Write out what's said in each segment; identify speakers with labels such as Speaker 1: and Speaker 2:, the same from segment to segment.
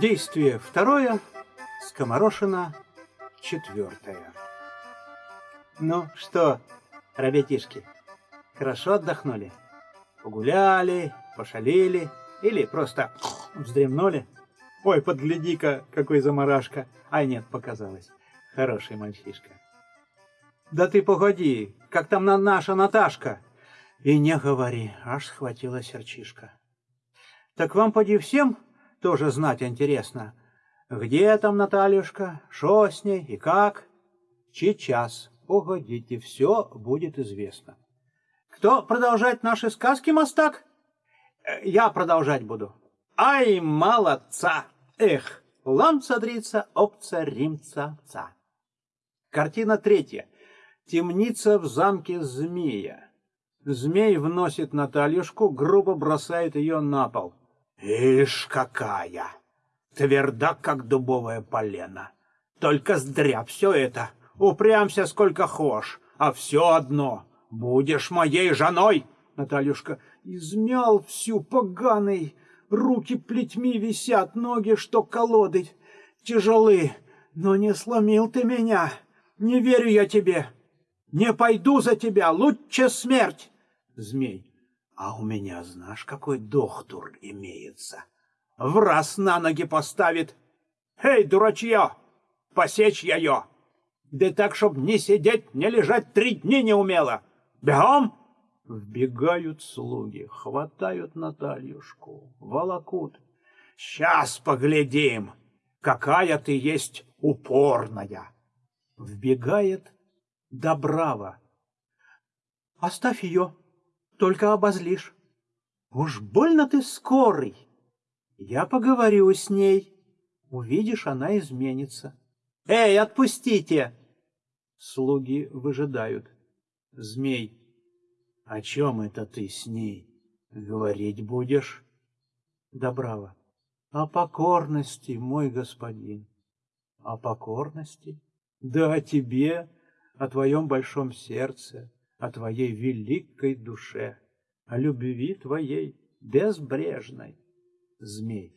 Speaker 1: Действие второе, скоморошина четвертое. Ну что, ребятишки, хорошо отдохнули? Погуляли, пошалили или просто вздремнули? Ой, подгляди-ка, какой заморашка. Ай, нет, показалось. Хороший мальчишка. Да ты погоди, как там на наша Наташка? И не говори, аж схватила серчишка. Так вам, поди, всем тоже знать интересно. Где там Натальюшка, шо с ней и как? Сейчас, погодите, все будет известно. Кто продолжать наши сказки, мастак? Э, я продолжать буду. Ай, молодца! Эх, ламцадрица, опца, римца, ца. Картина третья. Темница в замке змея. Змей вносит Натальюшку, грубо бросает ее на пол. Ишь какая! Тверда, как дубовое полено. Только здря все это. Упрямся сколько хошь, а все одно. Будешь моей женой, Натальюшка. Измял всю поганый. Руки плетьми висят, ноги, что колоды. Тяжелы, но не сломил ты меня. Не верю я тебе. Не пойду за тебя, лучше смерть. Змей. А у меня, знаешь, какой доктор имеется. В раз на ноги поставит. Эй, дурачье, посечь ее. Да так, чтоб не сидеть, не лежать три дни не умела. Бегом! Вбегают слуги, хватают Натальюшку, волокут. Сейчас поглядим, какая ты есть упорная. Вбегает Добрава. Оставь ее, только обозлишь. Уж больно ты скорый. Я поговорю с ней. Увидишь, она изменится. Эй, отпустите! Слуги выжидают. Змей. О чем это ты с ней говорить будешь? Добрава. О покорности, мой господин. О покорности? Да о тебе, о твоем большом сердце, о твоей великой душе, о любви твоей безбрежной. Змей.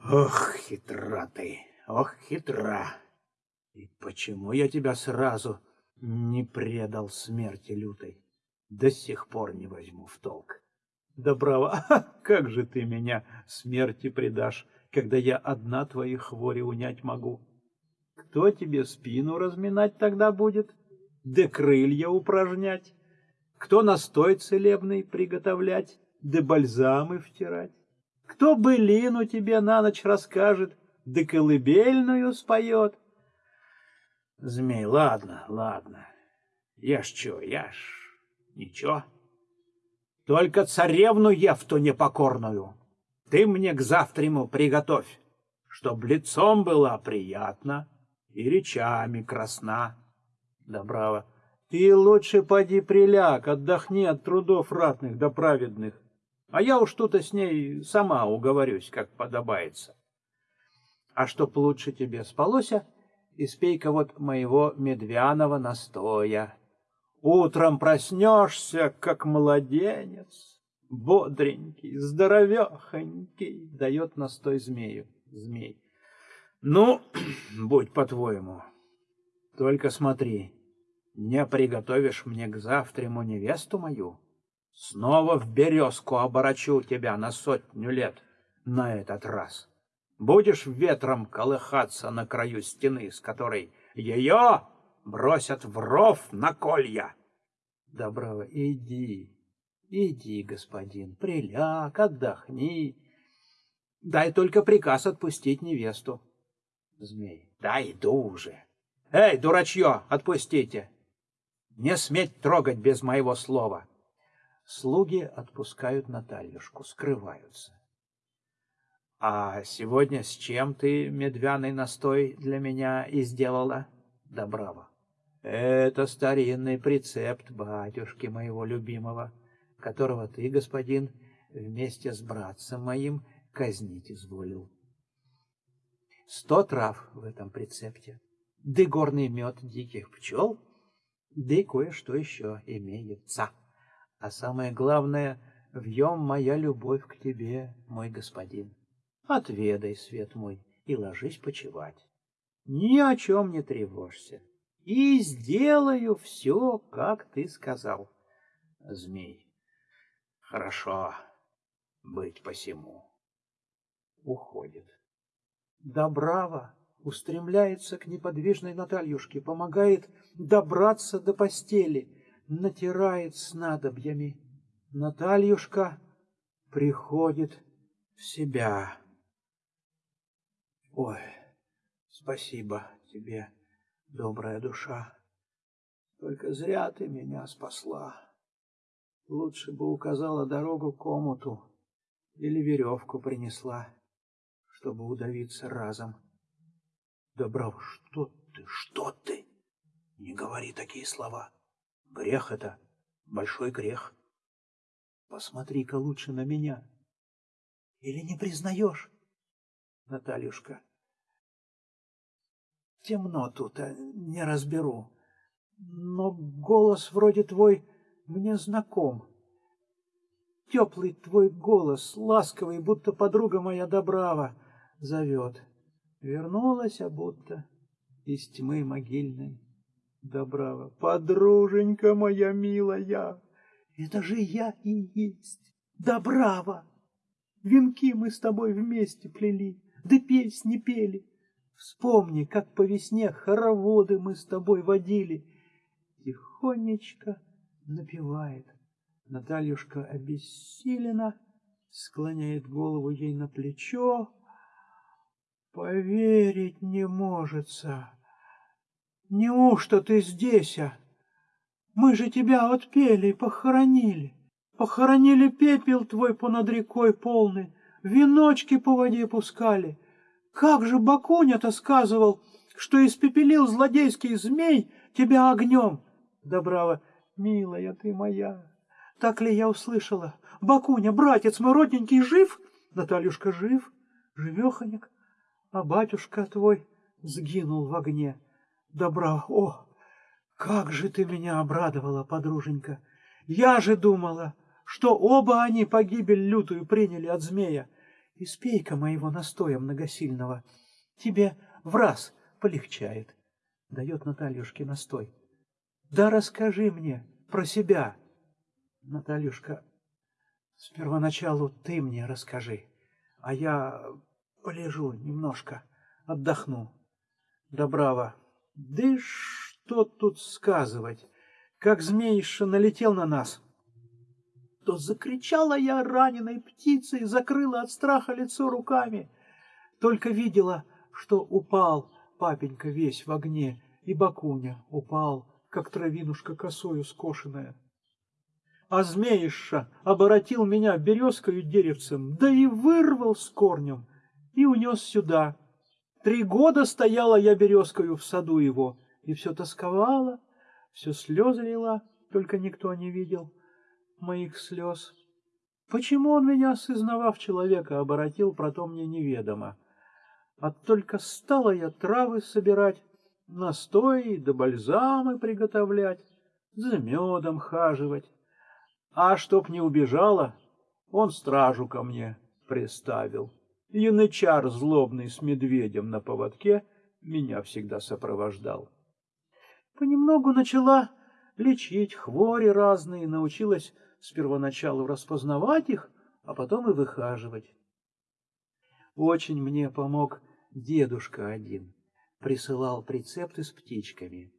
Speaker 1: Ох, хитра ты, ох, хитра. И почему я тебя сразу не предал смерти лютой? До сих пор не возьму в толк. Да браво, как же ты меня смерти предашь, когда я одна твои хвори унять могу? Кто тебе спину разминать тогда будет? Да крылья упражнять, кто настой целебный приготовлять, да бальзамы втирать, кто былину тебе на ночь расскажет, да колыбельную споет. Змей, ладно, ладно, я ж чё, я ж ничего. Только царевну Евту непокорную ты мне к завтраму приготовь, чтоб лицом была приятна и речами красна. Добрава. Ты лучше поди приляг, отдохни от трудов ратных да праведных. А я уж тут-то с ней сама уговорюсь, как подобается. А чтоб лучше тебе спалося, испей-ка вот моего медвяного настоя. Утром проснешься, как младенец, бодренький, здоровехонький, дает настой змею, змей. Ну, будь по-твоему, только смотри, не приготовишь мне к завтраму невесту мою, снова в березку оборочу тебя на сотню лет на этот раз. Будешь ветром колыхаться на краю стены, с которой ее бросят в ров на колья. Доброго, иди, иди, господин, приляг, отдохни. Дай только приказ отпустить невесту. Змей, да иду уже. Эй, дурачье, отпустите! Не сметь трогать без моего слова. Слуги отпускают Натальюшку, скрываются. А сегодня с чем ты медвяный настой для меня и сделала? Да браво. Это старинный прецепт батюшки моего любимого, которого ты, господин, вместе с братцем моим казнить изволил. Сто трав в этом прецепте, да горный мед диких пчел — да и кое-что еще имеется. А самое главное, в нем моя любовь к тебе, мой господин. отведай, свет мой, и ложись почевать. Ни о чем не тревожься, и сделаю все, как ты сказал. Змей, хорошо быть посему. Уходит. Добрава устремляется к неподвижной Натальюшке, помогает добраться до постели, натирает снадобьями. Натальюшка приходит в себя. Ой, спасибо тебе, добрая душа. Только зря ты меня спасла. Лучше бы указала дорогу к омуту или веревку принесла, чтобы удавиться разом. Добров, что ты, что ты? Не говори такие слова. Грех это, большой грех. Посмотри-ка лучше на меня. Или не признаешь, Натальюшка? Темно тут, а не разберу. Но голос вроде твой мне знаком. Теплый твой голос, ласковый, будто подруга моя Добрава, зовет. Вернулась, а будто из тьмы могильной Добрава. Подруженька моя милая, это же я и есть Добрава. Венки мы с тобой вместе плели, да песни пели. Вспомни, как по весне хороводы мы с тобой водили. Тихонечко напевает. Натальюшка обессилена, склоняет голову ей на плечо. Поверить не можется. Неужто ты здесь, а? Мы же тебя отпели и похоронили. Похоронили пепел твой понад рекой полный, веночки по воде пускали. Как же Бакуня-то сказывал, что испепелил злодейский змей тебя огнем? Добрава, милая ты моя, так ли я услышала? Бакуня, братец мой родненький, жив? Натальюшка жив, живеханик, а батюшка твой сгинул в огне. Добра, о, как же ты меня обрадовала, подруженька! Я же думала, что оба они погибель лютую приняли от змея. Испей-ка моего настоя многосильного, тебе в раз полегчает. Дает Натальюшке настой. Да расскажи мне про себя. Натальюшка, с первоначалу ты мне расскажи, а я полежу немножко, отдохну. Добрава, да что тут сказывать, как змеиша налетел на нас, то закричала я раненой птицей, закрыла от страха лицо руками. Только видела, что упал папенька весь в огне, и Бакуня упал, как травинушка косою скошенная а змеиша оборотил меня березкою деревцем, да и вырвал с корнем, и унес сюда. Три года стояла я березкою в саду его, и все тосковала, все слезы лила, только никто не видел моих слез. Почему он меня, сознавав человека, оборотил, про то мне неведомо. А только стала я травы собирать, настои да бальзамы приготовлять, за медом хаживать. А чтоб не убежала, он стражу ко мне приставил. Янычар злобный с медведем на поводке меня всегда сопровождал. Понемногу начала лечить хвори разные, научилась с первоначалу распознавать их, а потом и выхаживать. Очень мне помог дедушка один, присылал прицепты с птичками.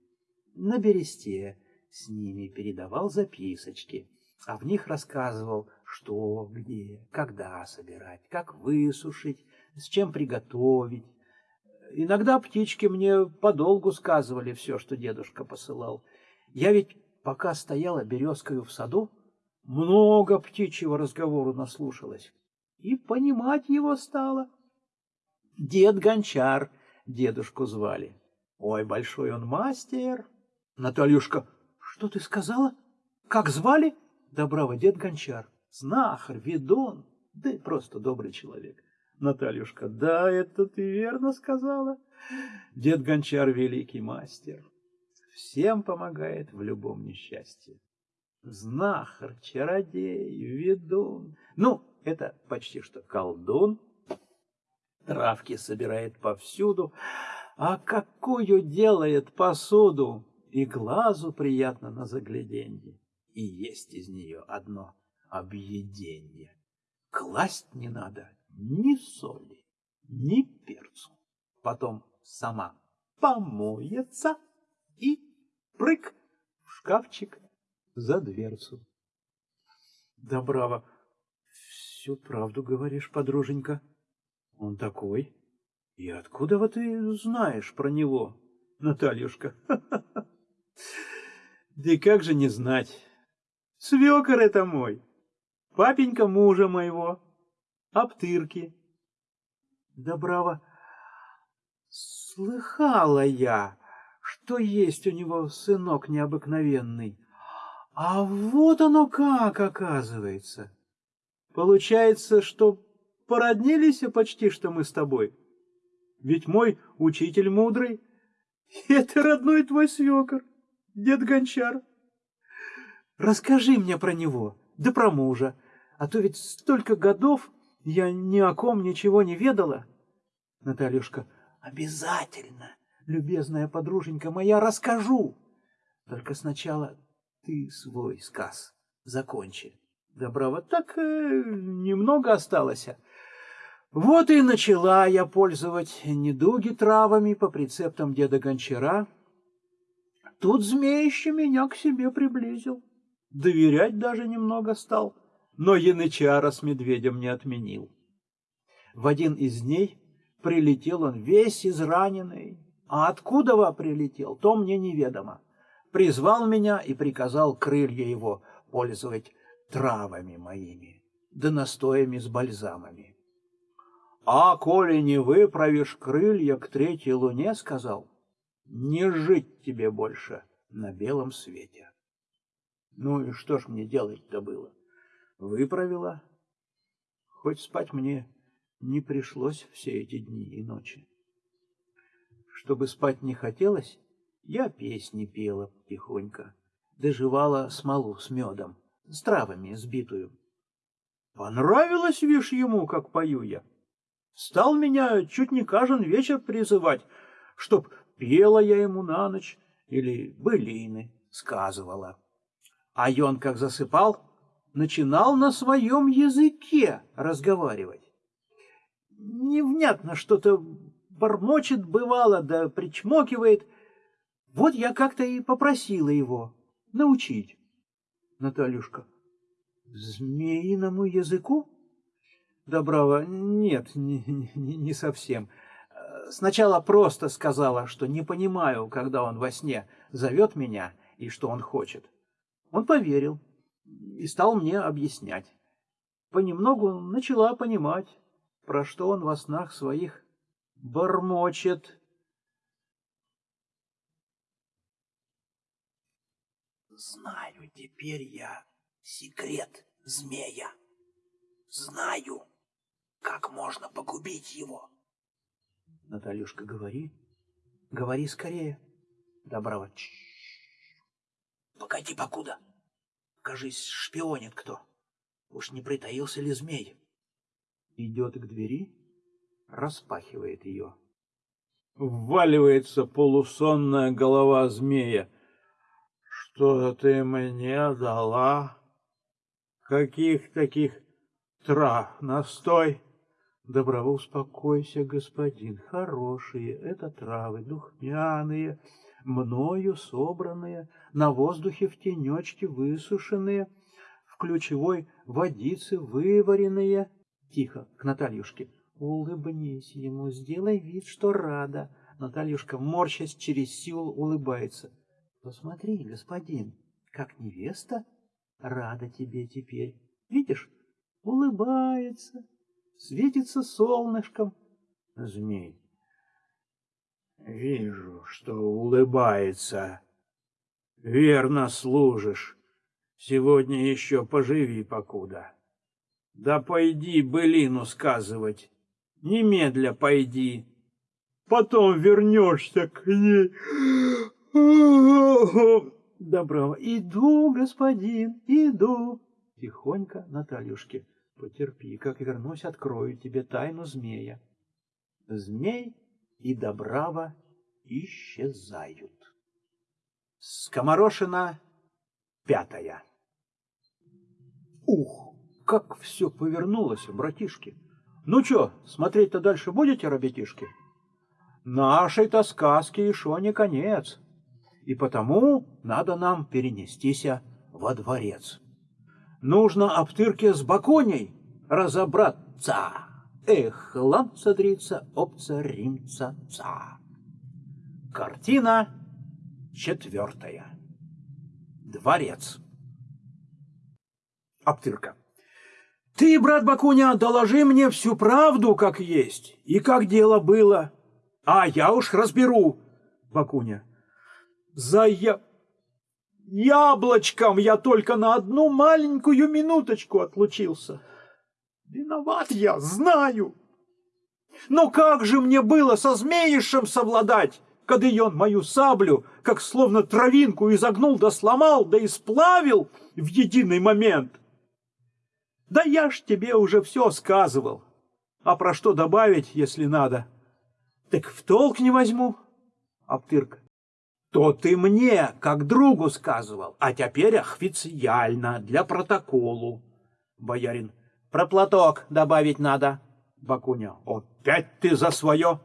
Speaker 1: На бересте с ними передавал записочки а в них рассказывал, что, где, когда собирать, как высушить, с чем приготовить. Иногда птички мне подолгу сказывали все, что дедушка посылал. Я ведь, пока стояла березкою в саду, много птичьего разговору наслушалась и понимать его стала. Дед Гончар дедушку звали. Ой, большой он мастер. Натальюшка, что ты сказала? Как звали? Добрава дед Гончар, знахарь, ведун, да и просто добрый человек. Натальюшка, да, это ты верно сказала. Дед Гончар великий мастер, всем помогает в любом несчастье. Знахарь, чародей, ведун, ну, это почти что колдун. Травки собирает повсюду, а какую делает посуду! И глазу приятно на загляденье, и есть из нее одно объеденье. Класть не надо ни соли, ни перцу. Потом сама помоется и прыг в шкафчик за дверцу. Да браво, всю правду говоришь, подруженька. Он такой. И откуда вот ты знаешь про него, Натальюшка? Да и как же не знать? Свекор это мой, папенька мужа моего, Аптырки. Да браво, слыхала я, что есть у него сынок необыкновенный. А вот оно как, оказывается. Получается, что породнились почти что мы с тобой. Ведь мой учитель мудрый — это родной твой свекор, дед Гончар. Расскажи мне про него, да про мужа, а то ведь столько годов я ни о ком ничего не ведала. Натальюшка, обязательно, любезная подруженька моя, расскажу. Только сначала ты свой сказ закончи. Доброго так э, немного осталось. Вот и начала я пользовать недуги травами по прецептам деда Гончара. Тут змеище меня к себе приблизил. Доверять даже немного стал, но янычара с медведем не отменил. В один из дней прилетел он весь израненный, а откуда во прилетел, то мне неведомо. Призвал меня и приказал крылья его пользовать травами моими, да настоями с бальзамами. А коли не выправишь крылья к третьей луне, сказал, не жить тебе больше на белом свете. Ну и что ж мне делать-то было? Выправила. Хоть спать мне не пришлось все эти дни и ночи. Чтобы спать не хотелось, я песни пела тихонько, доживала смолу с медом, с травами сбитую. Понравилось, вишь, ему, как пою я. Стал меня чуть не каждый вечер призывать, чтоб пела я ему на ночь или былины сказывала. А он, как засыпал, начинал на своем языке разговаривать. Невнятно что-то бормочет бывало, да причмокивает. Вот я как-то и попросила его научить. Натальюшка, змеиному языку? Доброва, нет, не, не, не совсем. Сначала просто сказала, что не понимаю, когда он во сне зовет меня и что он хочет. Он поверил и стал мне объяснять. Понемногу начала понимать, про что он во снах своих бормочет. Знаю теперь я секрет змея. Знаю как можно погубить его? Натальюшка, говори. Говори скорее. Доброва. Погоди, покуда. Кажись, шпионит кто. Уж не притаился ли змей? Идет к двери, распахивает ее. Вваливается полусонная голова змея. Что ты мне дала? Каких таких трав настой? Доброво успокойся, господин, хорошие это травы, духмяные, мною собранные, на воздухе в тенечке высушенные, в ключевой водице вываренные. Тихо, к Натальюшке. Улыбнись ему, сделай вид, что рада. Натальюшка, морщась через силу, улыбается. Посмотри, господин, как невеста рада тебе теперь. Видишь, улыбается светится солнышком. Змей. Вижу, что улыбается. Верно служишь. Сегодня еще поживи покуда. Да пойди былину сказывать. Немедля пойди. Потом вернешься к ней. Доброго. Иду, господин, иду. Тихонько Натальюшке. Потерпи, как вернусь, открою тебе тайну змея. Змей и Добрава исчезают. Скоморошина пятая. Ух, как все повернулось, братишки! Ну что, смотреть-то дальше будете, ребятишки? Нашей-то сказки еще не конец, и потому надо нам перенестись во дворец. Нужно обтырке с Баконей разобраться. Эх, ланцадрица, опца, римца, ца. Картина четвертая. Дворец. Аптырка. Ты, брат Бакуня, доложи мне всю правду, как есть, и как дело было. А я уж разберу. Бакуня. За я... яблочком я только на одну маленькую минуточку отлучился. Виноват я, знаю. Но как же мне было со змеишем совладать? когда он мою саблю, как словно травинку, изогнул да сломал, да и сплавил в единый момент. Да я ж тебе уже все сказывал. А про что добавить, если надо? Так в толк не возьму. Аптырка. То ты мне, как другу, сказывал, а теперь официально, для протоколу. Боярин. Про платок добавить надо. Бакуня. Опять ты за свое?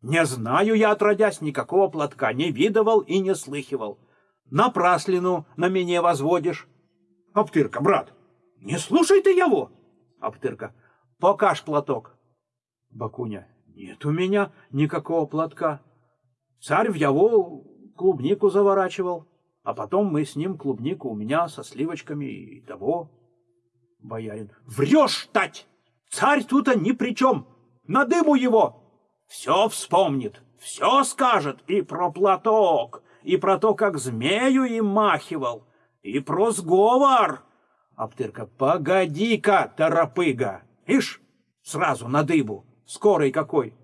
Speaker 1: Не знаю я, отродясь, никакого платка не видывал и не слыхивал. Напраслину на меня возводишь. Аптырка, брат, не слушай ты его. Аптырка, покаж платок. Бакуня, нет у меня никакого платка. Царь в его клубнику заворачивал, а потом мы с ним клубнику у меня со сливочками и того. Боярин, врешь, тать! Царь тут ни при чем! На дыму его! все вспомнит, все скажет и про платок, и про то, как змею им махивал, и про сговор. Аптырка, погоди-ка, торопыга, ишь, сразу на дыбу, скорый какой.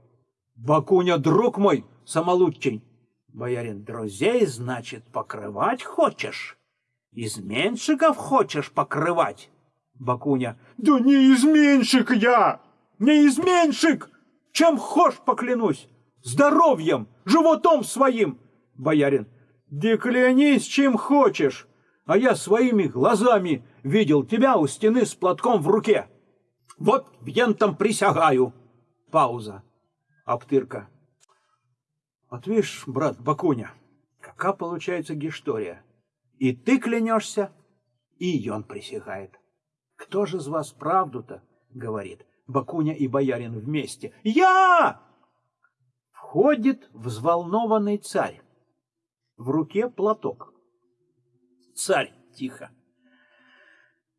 Speaker 1: Бакуня, друг мой, самолучень. Боярин, друзей, значит, покрывать хочешь? Изменщиков хочешь покрывать? Бакуня, да не изменщик я, не изменщик, чем хошь поклянусь, здоровьем, животом своим. Боярин, да клянись, чем хочешь, а я своими глазами видел тебя у стены с платком в руке. Вот вентом присягаю. Пауза. Аптырка. Вот видишь, брат Бакуня, какая получается гистория. И ты клянешься, и он присягает. Кто же из вас правду-то говорит? Бакуня и боярин вместе. «Я!» Входит взволнованный царь. В руке платок. Царь тихо.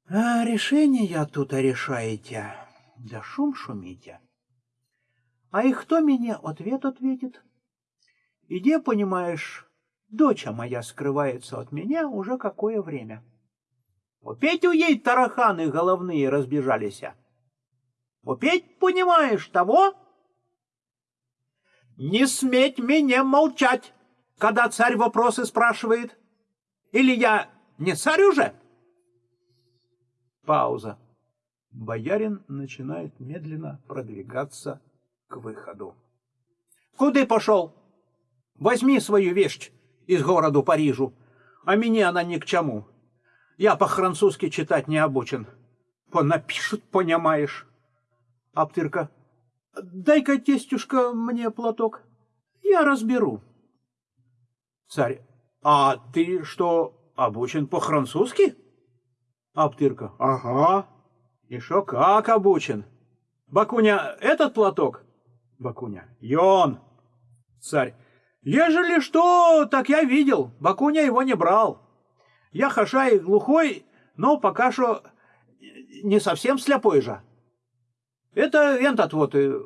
Speaker 1: А решение тут решаете, да шум шумите. А и кто мне ответ ответит? Иди, понимаешь, доча моя скрывается от меня уже какое время. Опять у ей тараханы головные разбежались. Опять понимаешь того? Не сметь меня молчать, когда царь вопросы спрашивает. Или я не царь уже? Пауза. Боярин начинает медленно продвигаться к выходу. Куда пошел? Возьми свою вещь из города Парижу, а мне она ни к чему. Я по-французски читать не обучен. Понапишут, понимаешь. Аптырка. Дай-ка, тестюшка, мне платок. Я разберу. Царь. А ты что, обучен по-французски? Аптырка. Ага. Шо как обучен? Бакуня, этот платок? Бакуня. Йон. Царь. Ежели что, так я видел. Бакуня его не брал. Я хаша и глухой, но пока что не совсем слепой же. Это этот вот, э,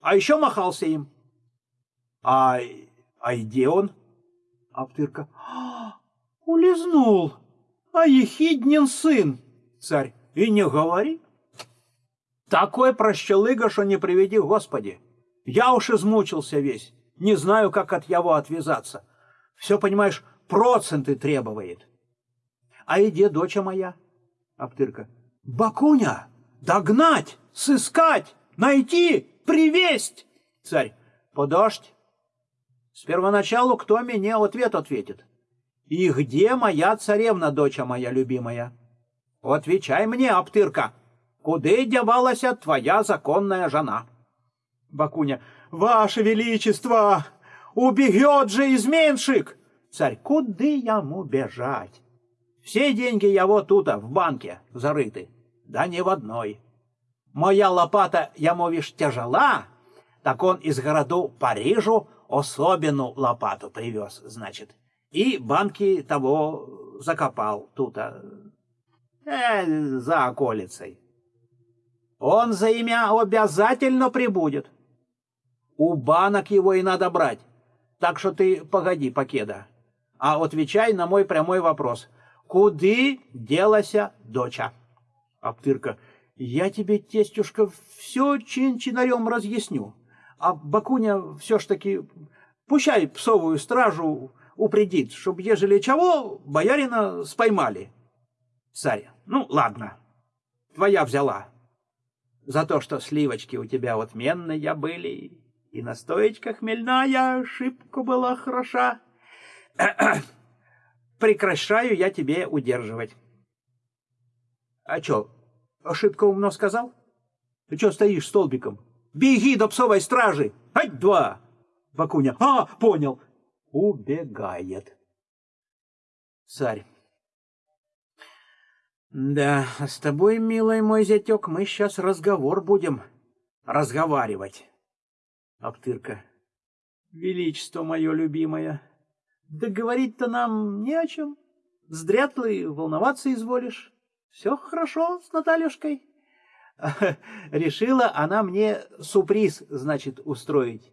Speaker 1: а еще махался им. А, а где он? Аптырка. А, улизнул. А ехиднин сын. Царь. И не говори. Такой прощелыга, что не приведи Господи. Я уж измучился весь. Не знаю, как от его отвязаться. Все, понимаешь, проценты требует. А иди, доча моя. Аптырка. Бакуня, догнать! сыскать, найти, привесть. Царь, подождь. С первоначалу кто мне ответ ответит? И где моя царевна, доча моя любимая? Отвечай мне, Аптырка, куда девалась твоя законная жена? Бакуня, ваше величество, убегет же изменщик! Царь, куда ему бежать? Все деньги его тут, в банке, зарыты, да не в одной. Моя лопата, ему вишь, тяжела, так он из городу Парижу особенную лопату привез, значит, и банки того закопал тут, э, за околицей. Он за имя обязательно прибудет. У банок его и надо брать. Так что ты погоди, покеда. А отвечай на мой прямой вопрос. Куды делася доча? Аптырка. Я тебе, тестюшка, все чин-чинарем разъясню. А Бакуня все ж таки пущай псовую стражу упредит, чтоб, ежели чего, боярина споймали. Царь, ну ладно, твоя взяла. За то, что сливочки у тебя отменные были, и настоечка хмельная ошибка была хороша. Прекращаю я тебе удерживать. А чё, ошибка умно сказал? Ты чё стоишь столбиком? Беги до псовой стражи! Ать два! Бакуня. А, понял. Убегает. Царь. Да, с тобой, милый мой зятек, мы сейчас разговор будем разговаривать. Аптырка. Величество мое любимое, да говорить-то нам не о чем. Зря волноваться изволишь. Все хорошо с Натальюшкой. Решила она мне сюрприз, значит, устроить.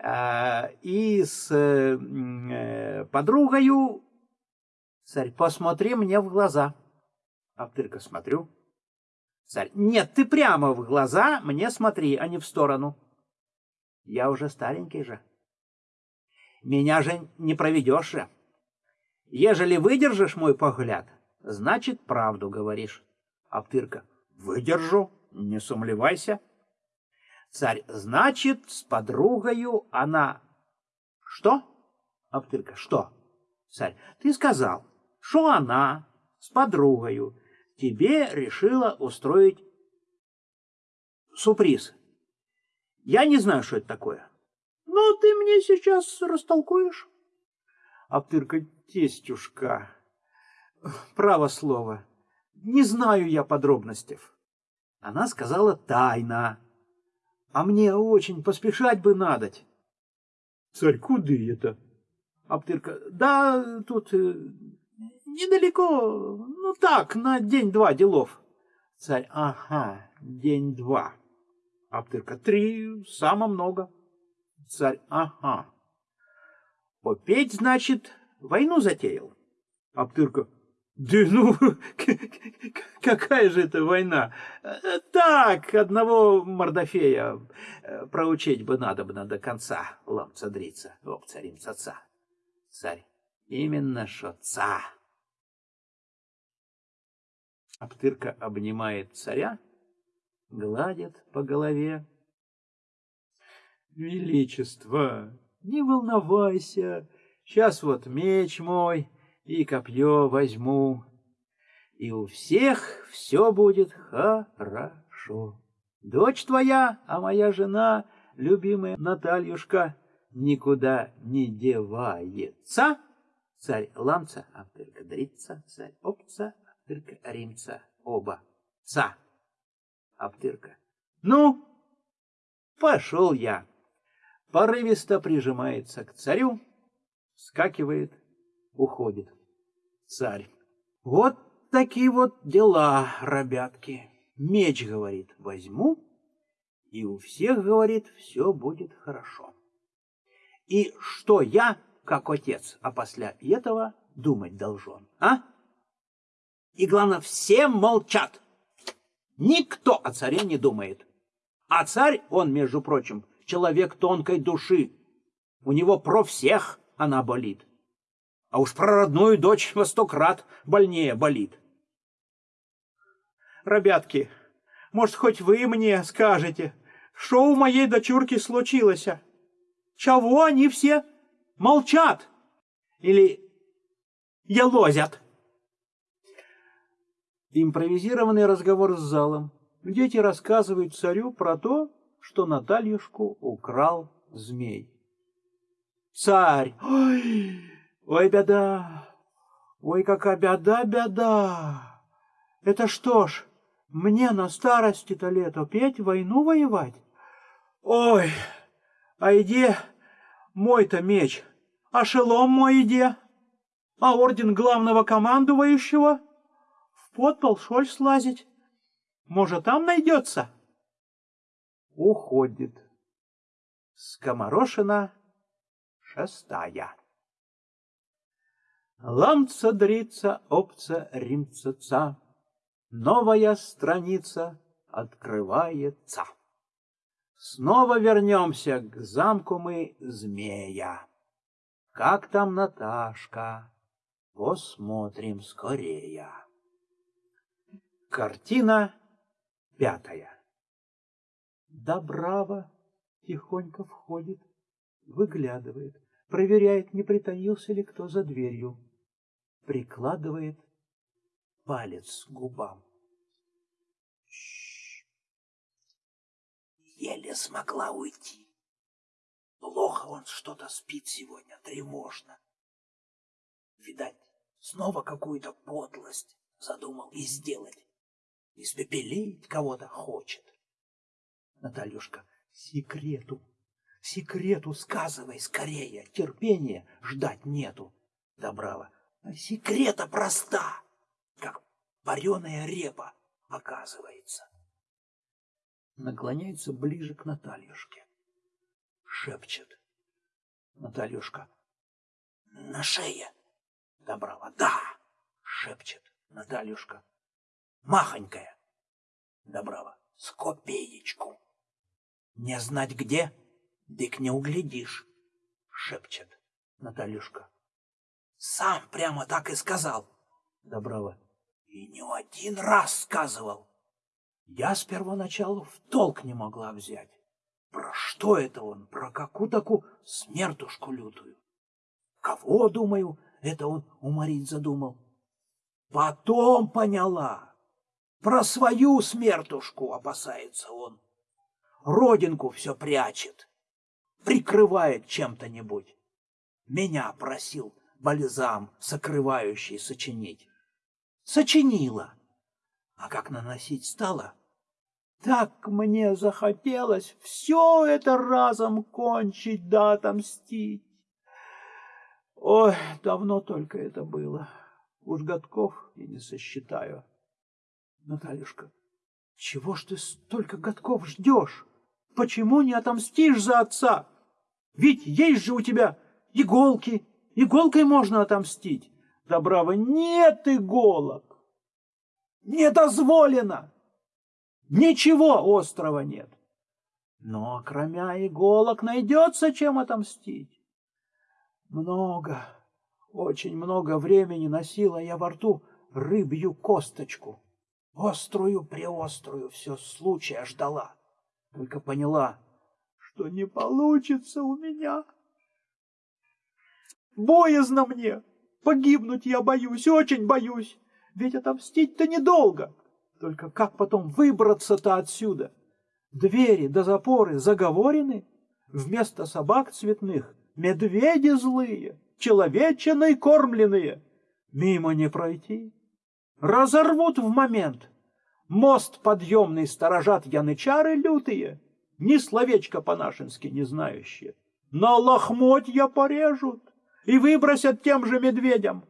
Speaker 1: А, и с э, подругою... Царь, посмотри мне в глаза. Аптырка, смотрю. Царь, нет, ты прямо в глаза мне смотри, а не в сторону. Я уже старенький же. Меня же не проведешь же. Ежели выдержишь мой погляд, значит, правду говоришь. Аптырка, выдержу, не сумлевайся. Царь, значит, с подругою она... Что? Аптырка, что? Царь, ты сказал, что она с подругою тебе решила устроить сюрприз. Я не знаю, что это такое. Ну, ты мне сейчас растолкуешь. Аптырка, тестюшка, право слово, не знаю я подробностей. Она сказала тайна, а мне очень поспешать бы надоть. Царь, куда это? Аптырка, да тут э, недалеко, ну так, на день-два делов. Царь, ага, день-два. Аптырка, три, само много. Царь, ага. Попеть, значит, войну затеял. Аптырка, да ну, какая же это война? Так, одного Мордофея э, проучить бы надо бы до конца, ламца дрица, об царим ца. Царь, именно что ца. Аптырка обнимает царя, гладит по голове. Величество, не волновайся, сейчас вот меч мой и копье возьму, и у всех все будет хорошо. Дочь твоя, а моя жена, любимая Натальюшка, никуда не девается. Царь ламца, а только дрица, царь опца, а только римца, оба. Ца. Аптырка. Ну, пошел я. Порывисто прижимается к царю, скакивает, уходит. Царь. Вот такие вот дела, ребятки. Меч, говорит, возьму, и у всех, говорит, все будет хорошо. И что я, как отец, а после этого думать должен, а? И главное, все молчат. Никто о царе не думает. А царь, он, между прочим, человек тонкой души. У него про всех она болит. А уж про родную дочь во сто крат больнее болит. Ребятки, может, хоть вы мне скажете, что у моей дочурки случилось? Чего они все молчат? Или елозят? Импровизированный разговор с залом. Дети рассказывают царю про то, что Натальюшку украл змей. Царь! Ой, ой, беда! Ой, какая беда, беда! Это что ж, мне на старости-то лет опять войну воевать? Ой, а иди мой-то меч, а шелом мой иди, а орден главного командующего в подпол шоль слазить. Может, там найдется? Уходит. Скоморошина шестая. Ламца дрица, опца римца, Новая страница открывается. Снова вернемся к замку мы змея. Как там Наташка? Посмотрим скорее. Картина пятая. Добрава тихонько входит, выглядывает, проверяет, не притаился ли кто за дверью, прикладывает палец к губам. Еле смогла уйти. Плохо он что-то спит сегодня, тревожно. Видать, снова какую-то подлость задумал и сделать. Испепелить кого-то хочет. Натальюшка, секрету, секрету сказывай скорее, терпения ждать нету. Добрава, а секрета проста, как вареная репа, оказывается наклоняется ближе к Натальюшке. Шепчет. Натальюшка. На шее. Добрала. Да. Шепчет. Натальюшка. Махонькая. Добрала. С копеечку. Не знать где, дык не углядишь. Шепчет. Натальюшка. Сам прямо так и сказал. Доброва. И не один раз сказывал. Я с первоначалу в толк не могла взять. Про что это он? Про какую такую смертушку лютую? Кого, думаю, это он уморить задумал? Потом поняла. Про свою смертушку опасается он. Родинку все прячет, прикрывает чем-то-нибудь. Меня просил бальзам сокрывающий сочинить. Сочинила. А как наносить стала, так мне захотелось все это разом кончить да отомстить. Ой, давно только это было. Уж годков и не сосчитаю. Натальюшка, чего ж ты столько годков ждешь? Почему не отомстишь за отца? Ведь есть же у тебя иголки. Иголкой можно отомстить. Да браво, нет иголок. Не дозволено. Ничего острого нет. Но кроме иголок найдется чем отомстить. Много, очень много времени носила я во рту рыбью косточку. Острую-преострую все случая ждала. Только поняла, что не получится у меня. Боязно мне. Погибнуть я боюсь, очень боюсь. Ведь отомстить-то недолго. Только как потом выбраться-то отсюда? Двери до запоры заговорены, вместо собак цветных медведи злые, человечиной кормленные. Мимо не пройти. Разорвут в момент. Мост подъемный сторожат янычары лютые, ни словечко по-нашенски не знающие. На лохмотья порежут и выбросят тем же медведям.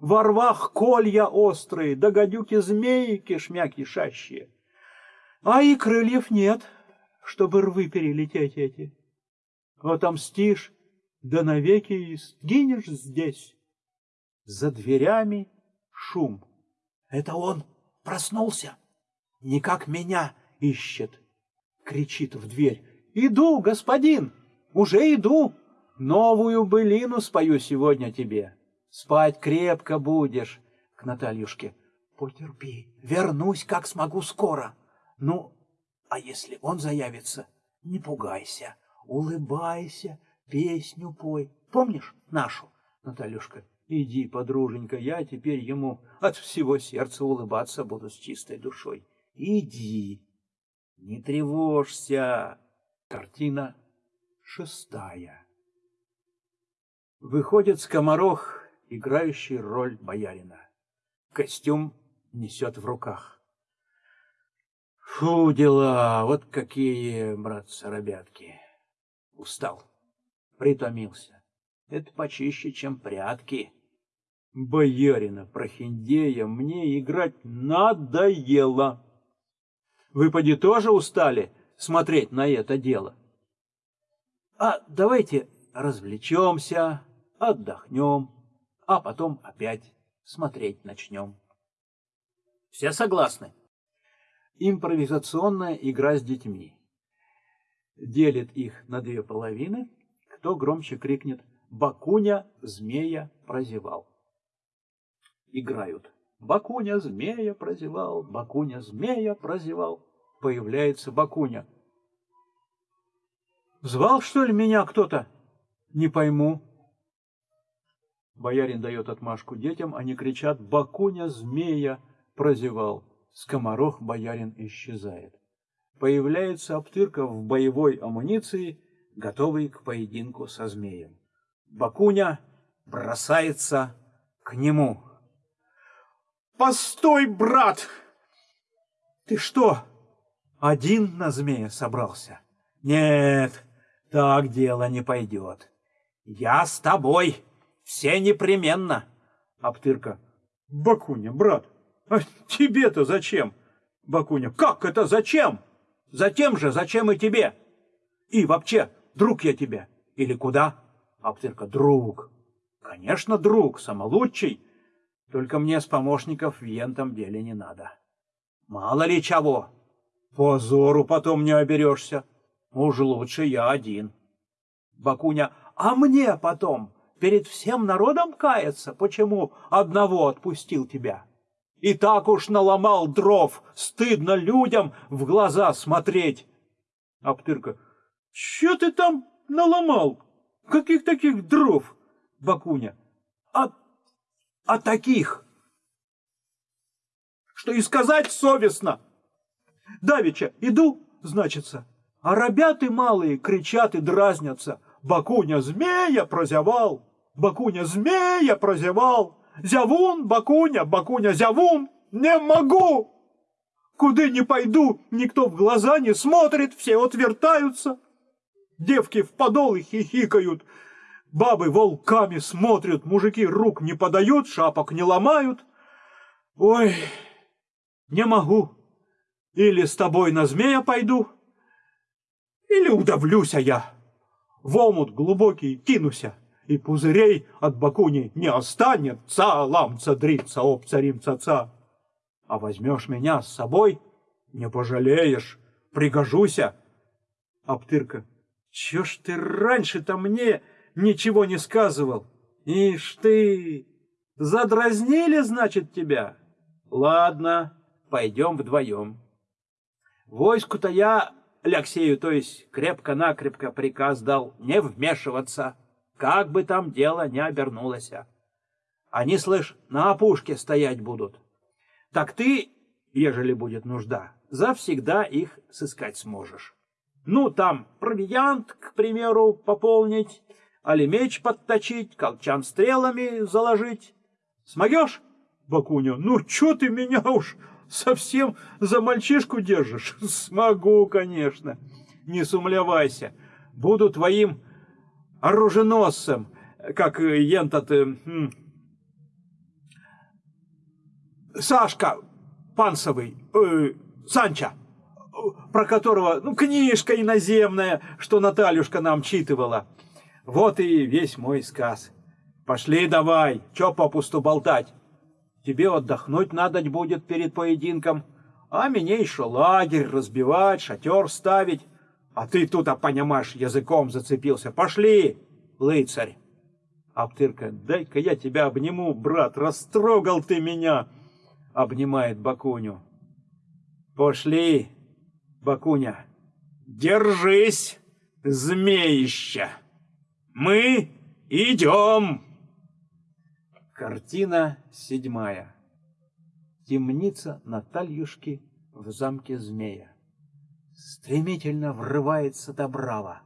Speaker 1: Во рвах колья острые, да гадюки змеи кишмя кишащие. А и крыльев нет, чтобы рвы перелететь эти. Отомстишь, да навеки и сгинешь здесь. За дверями шум. Это он проснулся, никак меня ищет. Кричит в дверь. Иду, господин, уже иду. Новую былину спою сегодня тебе. Спать крепко будешь. К Натальюшке. Потерпи. Вернусь, как смогу скоро. Ну, а если он заявится, Не пугайся, улыбайся, песню пой. Помнишь нашу, Натальюшка? Иди, подруженька, я теперь ему от всего сердца улыбаться буду с чистой душой. Иди, не тревожься. Картина шестая. Выходит скоморох, играющий роль боярина. Костюм несет в руках. Фу, дела, вот какие, братцы-ребятки. Устал, притомился. Это почище, чем прятки. Боярина Прохиндея мне играть надоело. Вы, поди, тоже устали смотреть на это дело? А давайте развлечемся, отдохнем, а потом опять смотреть начнем. Все согласны? Импровизационная игра с детьми. Делит их на две половины. Кто громче крикнет «Бакуня змея прозевал». Играют. Бакуня змея прозевал, Бакуня змея прозевал. Появляется Бакуня. Звал, что ли, меня кто-то? Не пойму. Боярин дает отмашку детям, они кричат «Бакуня змея прозевал». Скоморох боярин исчезает. Появляется Аптырка в боевой амуниции, готовый к поединку со змеем. Бакуня бросается к нему. «Постой, брат! Ты что, один на змея собрался? Нет, так дело не пойдет. Я с тобой, все непременно!» Аптырка. «Бакуня, брат, а тебе-то зачем? Бакуня. Как это зачем? Затем же, зачем и тебе? И вообще, друг я тебе. Или куда? Аптырка. Друг. Конечно, друг, самолучший. Только мне с помощников в ентом деле не надо. Мало ли чего. Позору потом не оберешься. Уж лучше я один. Бакуня. А мне потом перед всем народом каяться, почему одного отпустил тебя? И так уж наломал дров, стыдно людям в глаза смотреть. Аптырка. Че ты там наломал? Каких таких дров? Бакуня. А, а таких, что и сказать совестно. Давича, иду, значится, а ребята малые кричат и дразнятся. Бакуня змея прозевал, Бакуня змея прозевал. Зявун, Бакуня, Бакуня, Зявун, не могу! Куда не пойду, никто в глаза не смотрит, все отвертаются. Девки в подолы хихикают, бабы волками смотрят, мужики рук не подают, шапок не ломают. Ой, не могу. Или с тобой на змея пойду, или удавлюся я. В омут глубокий кинуся и пузырей от бакуни не останется, ламца дрица, об царим цаца. А возьмешь меня с собой, не пожалеешь, пригожуся. Аптырка, чё ж ты раньше-то мне ничего не сказывал? Ишь ты, задразнили, значит, тебя? Ладно, пойдем вдвоем. Войску-то я Алексею, то есть крепко-накрепко приказ дал не вмешиваться как бы там дело не обернулось. Они, слышь, на опушке стоять будут. Так ты, ежели будет нужда, завсегда их сыскать сможешь. Ну, там провиант, к примеру, пополнить, али меч подточить, колчан стрелами заложить. Смогешь, Бакуня? Ну, чё ты меня уж совсем за мальчишку держишь? Смогу, конечно. Не сумлявайся. Буду твоим оруженосцем, как ентот... Э, Сашка Пансовый, э, Санча, про которого, ну, книжка иноземная, что Натальюшка нам читывала. Вот и весь мой сказ. Пошли давай, чё попусту болтать? Тебе отдохнуть надо будет перед поединком, а мне еще лагерь разбивать, шатер ставить. А ты тут, а понимаешь, языком зацепился. Пошли, лыцарь. Аптырка, дай-ка я тебя обниму, брат, растрогал ты меня. Обнимает Бакуню. Пошли, Бакуня,
Speaker 2: Держись, змеища! Мы идем!
Speaker 1: Картина седьмая. Темница Натальюшки в замке змея. Стремительно врывается Добрава.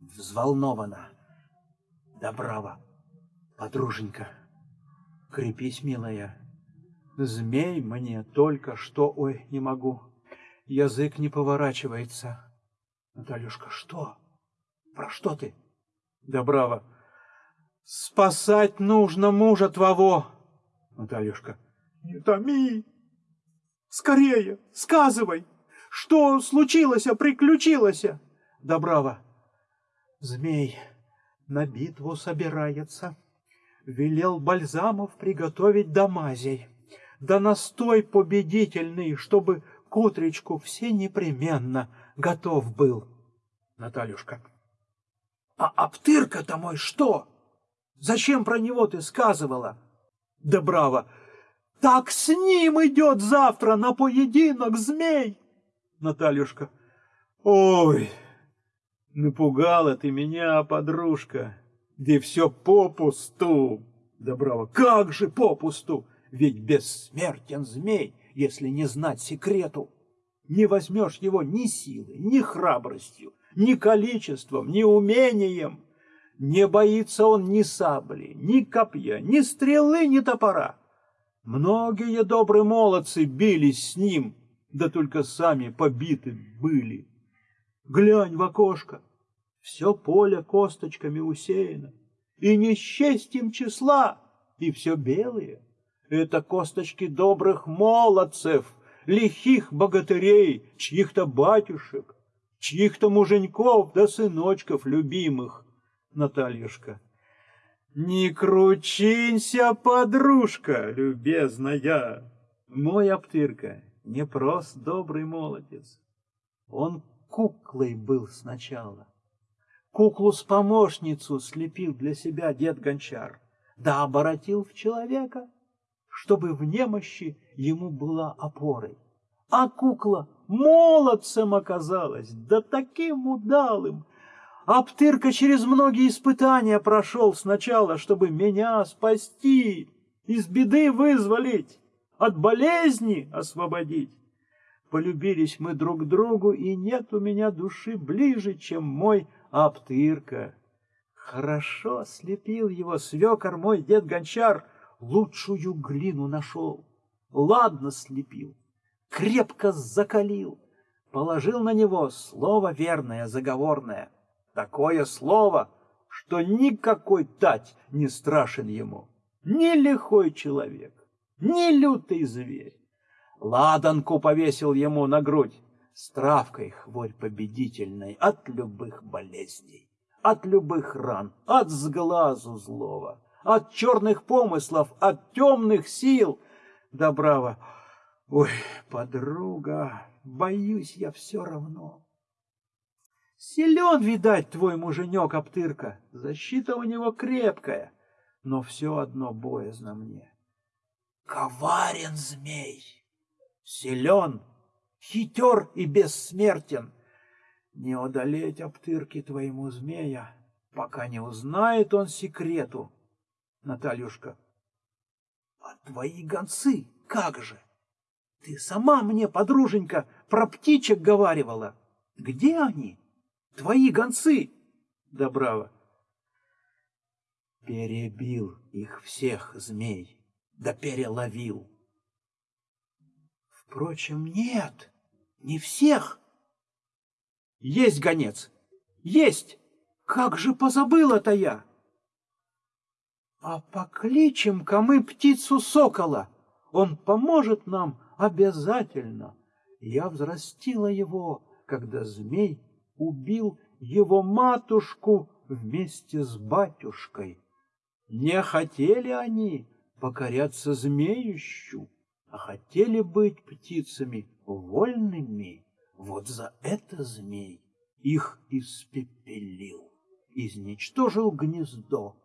Speaker 1: Взволнована. Добрава. Подруженька, крепись, милая. Змей мне только что... Ой, не могу. Язык не поворачивается. Натальюшка, что? Про что ты? Добрава. Спасать нужно мужа твоего. Натальюшка. Не томи. Скорее, сказывай. Что случилось, приключилось? Добрава. Змей на битву собирается. Велел бальзамов приготовить до мазей. Да настой победительный, чтобы к утречку все непременно готов был. Натальюшка. А Аптырка-то мой что? Зачем про него ты сказывала? Да браво! Так с ним идет завтра на поединок змей! Натальюшка. Ой, напугала ты меня, подружка. Да все попусту. Да браво, как же попусту? Ведь бессмертен змей, если не знать секрету. Не возьмешь его ни силой, ни храбростью, ни количеством, ни умением. Не боится он ни сабли, ни копья, ни стрелы, ни топора. Многие добрые молодцы бились с ним, да только сами побиты были. Глянь в окошко, все поле косточками усеяно, и не счесть им числа, и все белые. Это косточки добрых молодцев, лихих богатырей, чьих-то батюшек, чьих-то муженьков да сыночков любимых. Натальюшка. Не кручинься, подружка, любезная. Мой Аптырка не прост добрый молодец. Он куклой был сначала. Куклу с помощницу слепил для себя дед Гончар, да оборотил в человека, чтобы в немощи ему была опорой. А кукла молодцем оказалась, да таким удалым. Аптырка через многие испытания прошел сначала, чтобы меня спасти, из беды вызволить, от болезни освободить. Полюбились мы друг другу, и нет у меня души ближе, чем мой Аптырка. Хорошо слепил его свекор мой дед Гончар, лучшую глину нашел. Ладно слепил, крепко закалил, положил на него слово верное, заговорное. Такое слово, что никакой тать не страшен ему, ни лихой человек, ни лютый зверь. Ладанку повесил ему на грудь с травкой хворь победительной от любых болезней, от любых ран, от сглазу злого, от черных помыслов, от темных сил. Да браво! Ой, подруга, боюсь я все равно. Силен, видать, твой муженек, Аптырка, защита у него крепкая, но все одно боязно мне. Коварен змей, силен, хитер и бессмертен. Не одолеть Аптырки твоему змея, пока не узнает он секрету. Натальюшка, а твои гонцы как же? Ты сама мне, подруженька, про птичек говаривала. Где они? Твои гонцы? Да браво. Перебил их всех змей, да переловил. Впрочем, нет, не всех. Есть гонец, есть. Как же позабыла-то я? А покличем-ка мы птицу сокола. Он поможет нам обязательно. Я взрастила его, когда змей убил его матушку вместе с батюшкой. Не хотели они покоряться змеющу, а хотели быть птицами вольными. Вот за это змей их испепелил, изничтожил гнездо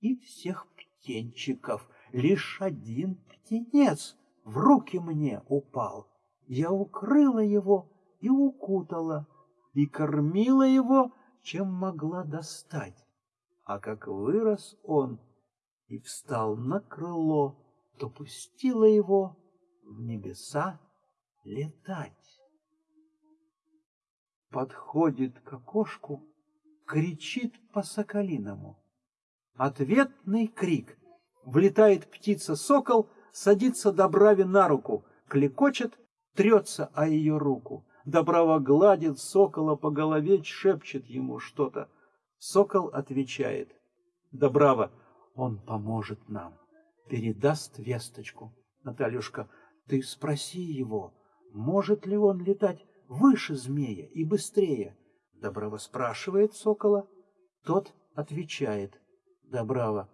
Speaker 1: и всех птенчиков. Лишь один птенец в руки мне упал. Я укрыла его и укутала, и кормила его, чем могла достать. А как вырос он и встал на крыло, то пустила его в небеса летать. Подходит к окошку, кричит по-соколиному. Ответный крик. Влетает птица-сокол, садится Добраве на руку, клекочет, трется о ее руку. Добрава гладит сокола по голове, шепчет ему что-то. Сокол отвечает. Добрава, он поможет нам, передаст весточку. Натальюшка, ты спроси его, может ли он летать выше змея и быстрее. Добрава спрашивает сокола, тот отвечает. Добрава,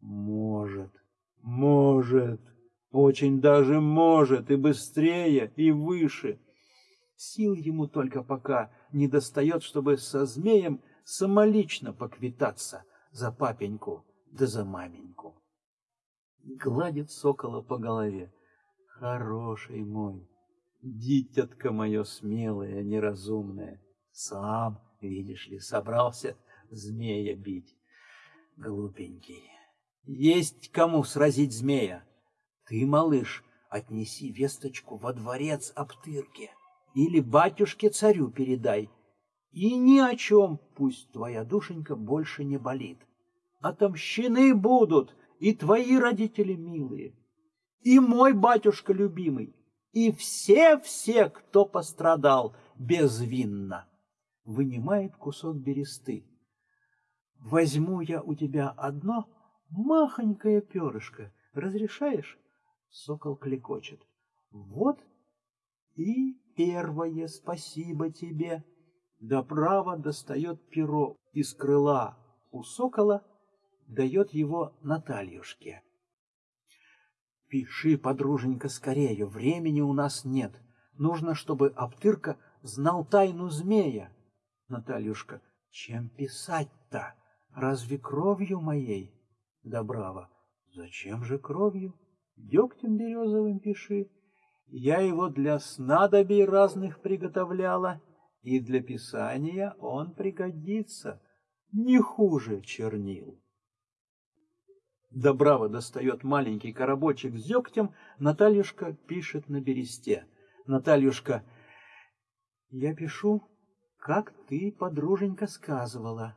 Speaker 1: может, может, очень даже может, и быстрее, и выше. Сил ему только пока не достает, чтобы со змеем самолично поквитаться за папеньку да за маменьку. Гладит сокола по голове. Хороший мой, дитятка мое смелое, неразумное, сам, видишь ли, собрался змея бить. Глупенький, есть кому сразить змея. Ты, малыш, отнеси весточку во дворец Аптырке или батюшке-царю передай. И ни о чем пусть твоя душенька больше не болит. Отомщены будут и твои родители милые, и мой батюшка любимый, и все-все, кто пострадал безвинно. Вынимает кусок бересты. Возьму я у тебя одно махонькое перышко. Разрешаешь? Сокол клекочет. Вот и первое спасибо тебе. Да право достает перо из крыла у сокола, дает его Натальюшке. Пиши, подруженька, скорее, времени у нас нет. Нужно, чтобы Аптырка знал тайну змея. Натальюшка, чем писать-то? Разве кровью моей? Добрава, зачем же кровью? Дегтем березовым пиши. Я его для снадобий разных приготовляла, и для писания он пригодится не хуже чернил. Добраво достает маленький коробочек с дегтем, Натальюшка пишет на бересте. Натальюшка, я пишу, как ты, подруженька, сказывала.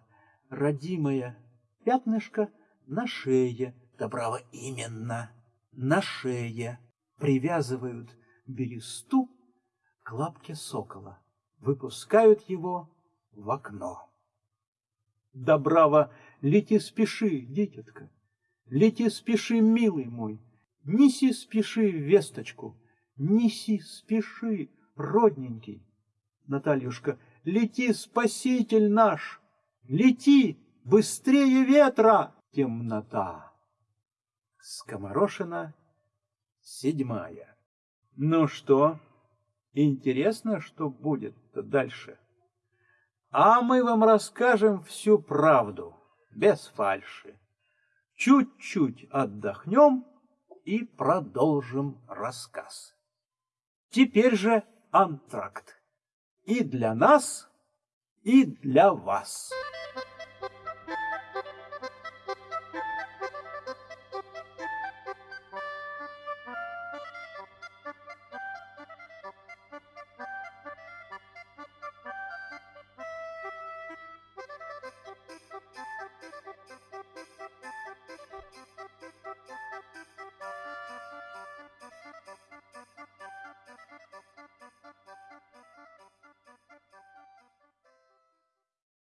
Speaker 1: Родимая пятнышко на шее. Добраво именно на шее. Привязывают бересту к лапке сокола. Выпускают его в окно. Добраво, лети спеши, дитятка. Лети спеши, милый мой, неси спеши весточку, неси спеши, родненький. Натальюшка, лети, спаситель наш, лети, быстрее ветра, темнота. Скоморошина седьмая. Ну что, интересно, что будет дальше? А мы вам расскажем всю правду, без фальши чуть-чуть отдохнем и продолжим рассказ. Теперь же антракт. И для нас, и для вас.